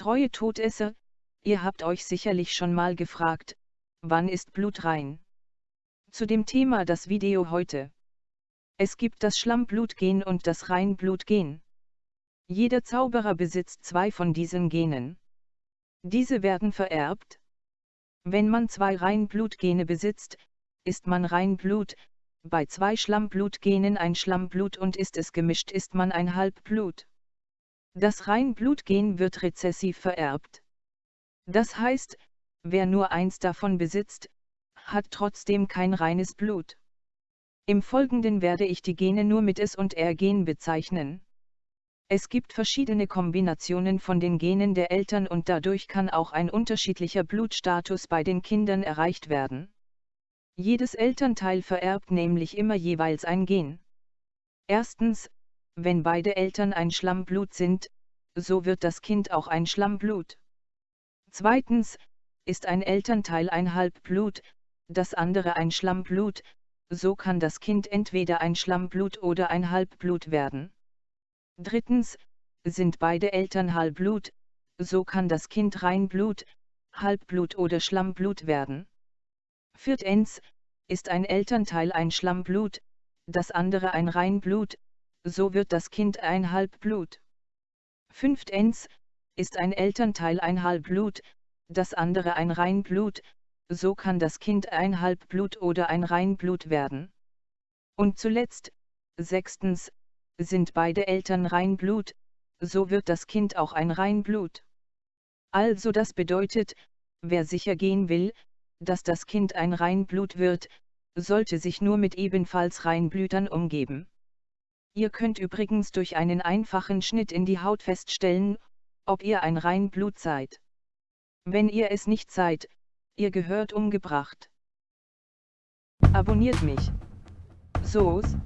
Treue Todesser, ihr habt euch sicherlich schon mal gefragt, wann ist Blut rein? Zu dem Thema das Video heute. Es gibt das Schlammblutgen und das Reinblutgen. Jeder Zauberer besitzt zwei von diesen Genen. Diese werden vererbt. Wenn man zwei Reinblutgene besitzt, ist man Reinblut, bei zwei Schlammblutgenen ein Schlammblut und ist es gemischt ist man ein Halbblut. Das Reinblutgen wird rezessiv vererbt. Das heißt, wer nur eins davon besitzt, hat trotzdem kein reines Blut. Im Folgenden werde ich die Gene nur mit S und R-Gen bezeichnen. Es gibt verschiedene Kombinationen von den Genen der Eltern und dadurch kann auch ein unterschiedlicher Blutstatus bei den Kindern erreicht werden. Jedes Elternteil vererbt nämlich immer jeweils ein Gen. Erstens, wenn beide Eltern ein Schlammblut sind, so wird das Kind auch ein Schlammblut. Zweitens, ist ein Elternteil ein Halbblut, das andere ein Schlammblut, so kann das Kind entweder ein Schlammblut oder ein Halbblut werden. Drittens, sind beide Eltern Halbblut, so kann das Kind Reinblut, Halbblut oder Schlammblut werden. Viertens, ist ein Elternteil ein Schlammblut, das andere ein Reinblut, so wird das Kind ein Halbblut. Fünftens, ist ein Elternteil ein Halbblut, das andere ein Reinblut, so kann das Kind ein Halbblut oder ein Reinblut werden. Und zuletzt, sechstens, sind beide Eltern Reinblut, so wird das Kind auch ein Reinblut. Also das bedeutet, wer sicher gehen will, dass das Kind ein Reinblut wird, sollte sich nur mit ebenfalls Reinblütern umgeben. Ihr könnt übrigens durch einen einfachen Schnitt in die Haut feststellen, ob ihr ein Reinblut seid. Wenn ihr es nicht seid, ihr gehört umgebracht. Abonniert mich. So's.